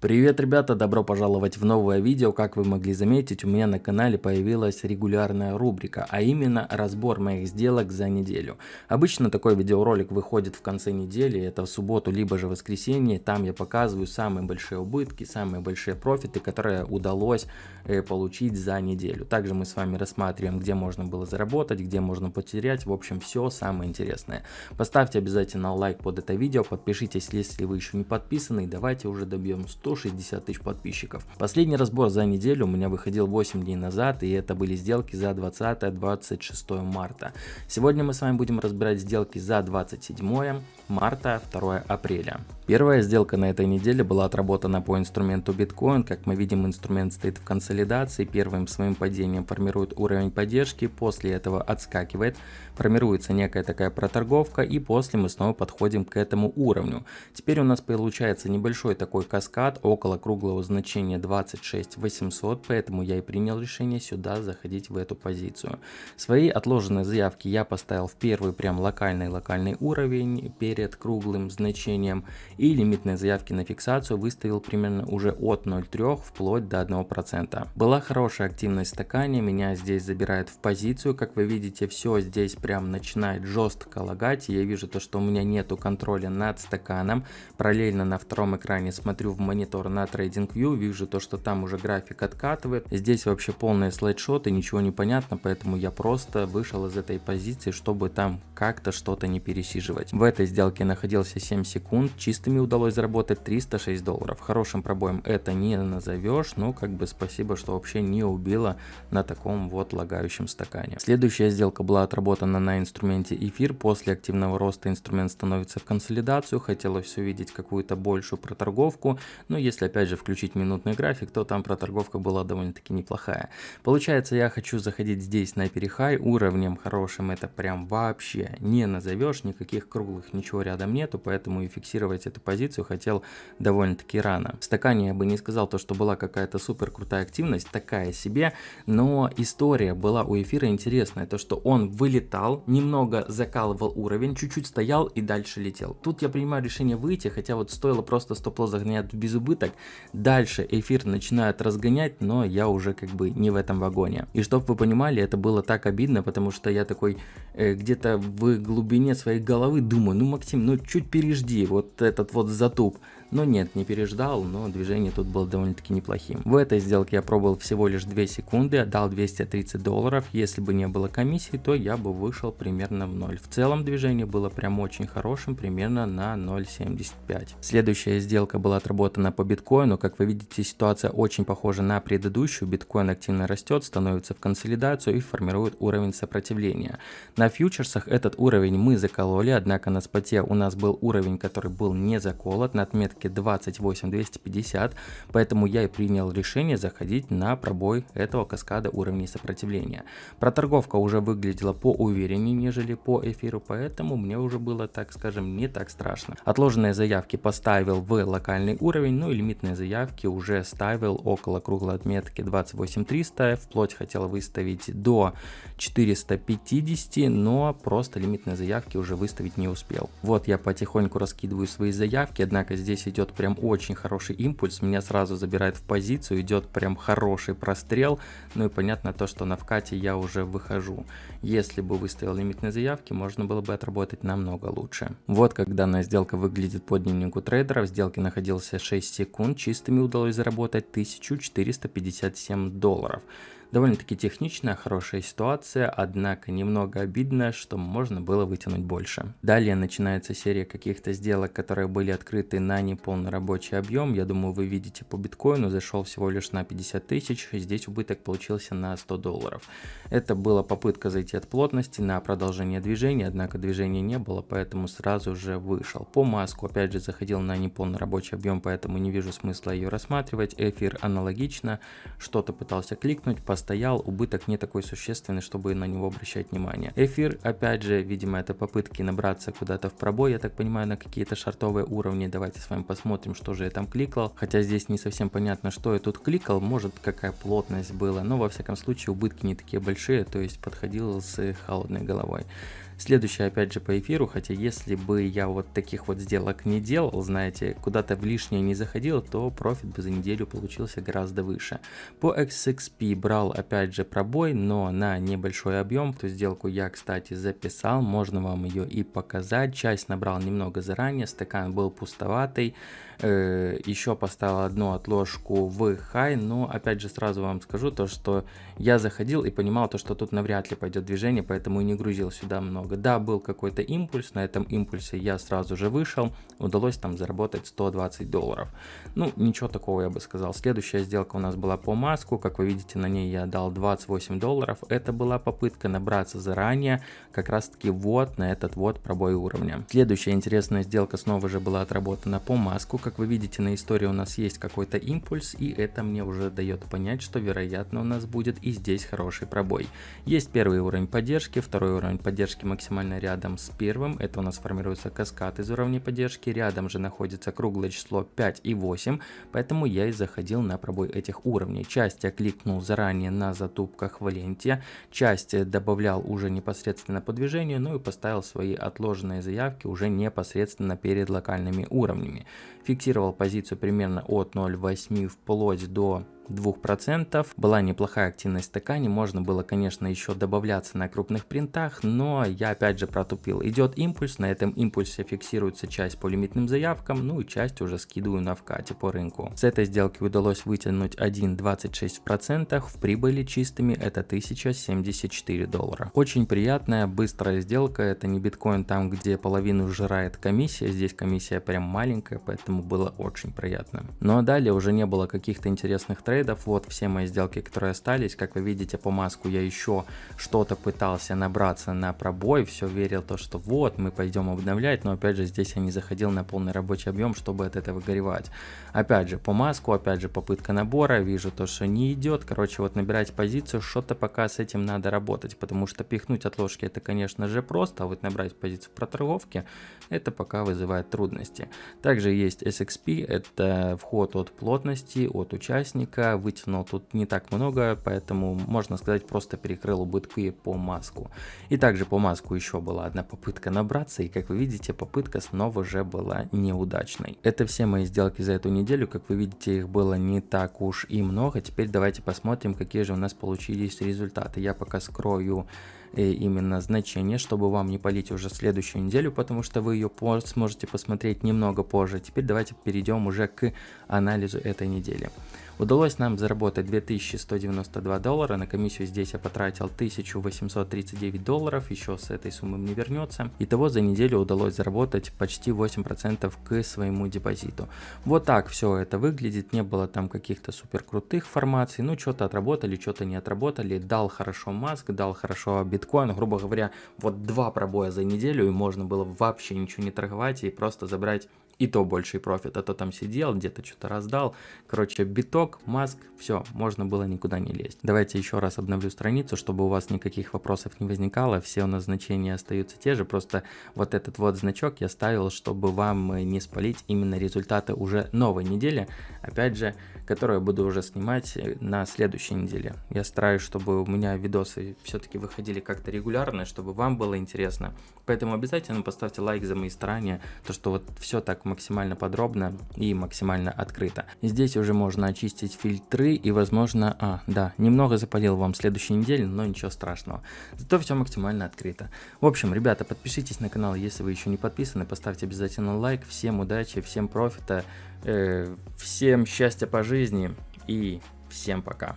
Привет, ребята! Добро пожаловать в новое видео. Как вы могли заметить, у меня на канале появилась регулярная рубрика, а именно разбор моих сделок за неделю. Обычно такой видеоролик выходит в конце недели, это в субботу, либо же воскресенье. Там я показываю самые большие убытки, самые большие профиты, которые удалось э, получить за неделю. Также мы с вами рассматриваем, где можно было заработать, где можно потерять. В общем, все самое интересное. Поставьте обязательно лайк под это видео, подпишитесь, если вы еще не подписаны, и давайте уже добьем 100 160 тысяч подписчиков. Последний разбор за неделю у меня выходил 8 дней назад, и это были сделки за 20-26 марта. Сегодня мы с вами будем разбирать сделки за 27 марта, 2 апреля. Первая сделка на этой неделе была отработана по инструменту биткоин. Как мы видим, инструмент стоит в консолидации. Первым своим падением формирует уровень поддержки, после этого отскакивает, формируется некая такая проторговка и после мы снова подходим к этому уровню. Теперь у нас получается небольшой такой каскад около круглого значения 26 800, поэтому я и принял решение сюда заходить в эту позицию. Свои отложенные заявки я поставил в первый прям локальный локальный уровень перед круглым значением и лимитные заявки на фиксацию выставил примерно уже от 0,3 вплоть до 1%. Была хорошая активность стакане, меня здесь забирает в позицию, как вы видите, все здесь прям начинает жестко лагать, я вижу то, что у меня нету контроля над стаканом, параллельно на втором экране смотрю в монитор на TradingView, вижу то, что там уже график откатывает, здесь вообще полные слайдшоты, ничего не понятно, поэтому я просто вышел из этой позиции, чтобы там как-то что-то не пересиживать. В этой сделке находился 7 секунд, чистыми удалось заработать 306 долларов. Хорошим пробоем это не назовешь, но как бы спасибо, что вообще не убило на таком вот лагающем стакане. Следующая сделка была отработана на инструменте эфир. После активного роста инструмент становится в консолидацию. Хотелось увидеть какую-то большую проторговку. Но если опять же включить минутный график, то там проторговка была довольно-таки неплохая. Получается, я хочу заходить здесь на перехай. Уровнем хорошим это прям вообще не назовешь. Никаких круглых ничего рядом нету, поэтому и фиксировать эту позицию хотел довольно-таки рано. В стакане я бы не сказал то, что была какая-то супер крутая активность, такая себе, но история была у эфира интересная, то что он вылетал, немного закалывал уровень, чуть-чуть стоял и дальше летел. Тут я принимаю решение выйти, хотя вот стоило просто стоп-лосс загонять без убыток, дальше эфир начинает разгонять, но я уже как бы не в этом вагоне. И чтобы вы понимали, это было так обидно, потому что я такой э, где-то в глубине своей головы думаю, ну Максим, ну чуть пережди, вот этот вот затуп но нет, не переждал, но движение тут было довольно-таки неплохим. В этой сделке я пробовал всего лишь 2 секунды, отдал 230 долларов. Если бы не было комиссии, то я бы вышел примерно в 0. В целом движение было прям очень хорошим, примерно на 0.75. Следующая сделка была отработана по биткоину. Как вы видите, ситуация очень похожа на предыдущую. Биткоин активно растет, становится в консолидацию и формирует уровень сопротивления. На фьючерсах этот уровень мы закололи, однако на споте у нас был уровень, который был не заколот. На отметке отметке 28250, поэтому я и принял решение заходить на пробой этого каскада уровней сопротивления. Проторговка уже выглядела по увереннее, нежели по эфиру, поэтому мне уже было, так скажем, не так страшно. Отложенные заявки поставил в локальный уровень, ну и лимитные заявки уже ставил около круглой отметки 28300, вплоть хотел выставить до 450, но просто лимитные заявки уже выставить не успел. Вот я потихоньку раскидываю свои заявки, однако здесь идет прям очень хороший импульс, меня сразу забирает в позицию, идет прям хороший прострел, ну и понятно то, что на вкате я уже выхожу. Если бы выставил лимитные заявки, можно было бы отработать намного лучше. Вот как данная сделка выглядит по дневнику трейдера, в сделке находился 6 секунд, чистыми удалось заработать 1457 долларов. Довольно-таки техничная, хорошая ситуация, однако немного обидно, что можно было вытянуть больше. Далее начинается серия каких-то сделок, которые были открыты на неполный рабочий объем. Я думаю, вы видите по биткоину, зашел всего лишь на 50 тысяч, здесь убыток получился на 100 долларов. Это была попытка зайти от плотности на продолжение движения, однако движения не было, поэтому сразу же вышел. По маску опять же заходил на неполный рабочий объем, поэтому не вижу смысла ее рассматривать. Эфир аналогично, что-то пытался кликнуть, стоял, убыток не такой существенный, чтобы на него обращать внимание. Эфир, опять же, видимо, это попытки набраться куда-то в пробой, я так понимаю, на какие-то шартовые уровни. Давайте с вами посмотрим, что же я там кликал. Хотя здесь не совсем понятно, что я тут кликал, может какая плотность была, но во всяком случае убытки не такие большие, то есть подходил с холодной головой. Следующее опять же по эфиру, хотя если бы я вот таких вот сделок не делал, знаете, куда-то в лишнее не заходил, то профит бы за неделю получился гораздо выше. По XXP брал опять же пробой, но на небольшой объем, ту сделку я, кстати, записал, можно вам ее и показать. Часть набрал немного заранее, стакан был пустоватый, э, еще поставил одну отложку в хай, но опять же сразу вам скажу то, что я заходил и понимал то, что тут навряд ли пойдет движение, поэтому и не грузил сюда много. Да, был какой-то импульс, на этом импульсе я сразу же вышел, удалось там заработать 120 долларов. Ну, ничего такого я бы сказал. Следующая сделка у нас была по маску, как вы видите, на ней я дал 28 долларов. Это была попытка набраться заранее, как раз таки вот на этот вот пробой уровня. Следующая интересная сделка снова же была отработана по маску, как вы видите на истории у нас есть какой-то импульс, и это мне уже дает понять, что вероятно у нас будет и здесь хороший пробой. Есть первый уровень поддержки, второй уровень поддержки максимально рядом с первым, это у нас формируется каскад из уровней поддержки, рядом же находится круглое число 5 и 8, поэтому я и заходил на пробой этих уровней. Часть я кликнул заранее на затупках в ленте, часть добавлял уже непосредственно по движению, ну и поставил свои отложенные заявки уже непосредственно перед локальными уровнями. Фиксировал позицию примерно от 0.8 вплоть до 2%. Была неплохая активность в можно было, конечно, еще добавляться на крупных принтах, но я опять же протупил. Идет импульс, на этом импульсе фиксируется часть по лимитным заявкам, ну и часть уже скидываю на вкате по рынку. С этой сделки удалось вытянуть 1,26%, в прибыли чистыми это 1074 доллара. Очень приятная, быстрая сделка, это не биткоин там, где половину жирает комиссия, здесь комиссия прям маленькая, поэтому было очень приятно. Ну а далее уже не было каких-то интересных трейдов, трейдов. Вот все мои сделки, которые остались. Как вы видите по маску я еще что-то пытался набраться на пробой. Все верил то, что вот мы пойдем обновлять. Но опять же здесь я не заходил на полный рабочий объем, чтобы от этого горевать. Опять же по маску, опять же попытка набора. Вижу то, что не идет. Короче вот набирать позицию, что-то пока с этим надо работать. Потому что пихнуть отложки это конечно же просто. А вот набрать позицию про торговки это пока вызывает трудности. Также есть SXP, это вход от плотности, от участника вытянул тут не так много, поэтому можно сказать просто перекрыл убытки по маску. И также по маску еще была одна попытка набраться, и как вы видите, попытка снова же была неудачной. Это все мои сделки за эту неделю, как вы видите, их было не так уж и много. Теперь давайте посмотрим, какие же у нас получились результаты. Я пока скрою э, именно значение, чтобы вам не полить уже следующую неделю, потому что вы ее сможете посмотреть немного позже. Теперь давайте перейдем уже к анализу этой недели. Удалось нам заработать 2192 доллара, на комиссию здесь я потратил 1839 долларов, еще с этой суммы мне вернется. Итого за неделю удалось заработать почти 8% к своему депозиту. Вот так все это выглядит, не было там каких-то супер крутых формаций, ну что-то отработали, что-то не отработали, дал хорошо маск, дал хорошо биткоин, грубо говоря, вот два пробоя за неделю и можно было вообще ничего не торговать и просто забрать и то больший профит, а то там сидел, где-то что-то раздал. Короче, биток, маск, все, можно было никуда не лезть. Давайте еще раз обновлю страницу, чтобы у вас никаких вопросов не возникало, все у нас значения остаются те же, просто вот этот вот значок я ставил, чтобы вам не спалить именно результаты уже новой недели, опять же, которую я буду уже снимать на следующей неделе. Я стараюсь, чтобы у меня видосы все-таки выходили как-то регулярно, чтобы вам было интересно, поэтому обязательно поставьте лайк за мои старания, то что вот все так максимально подробно и максимально открыто. Здесь уже можно очистить фильтры и возможно, а, да, немного запалил вам следующей неделе, но ничего страшного. Зато все максимально открыто. В общем, ребята, подпишитесь на канал, если вы еще не подписаны, поставьте обязательно лайк. Всем удачи, всем профита, э, всем счастья по жизни и всем пока.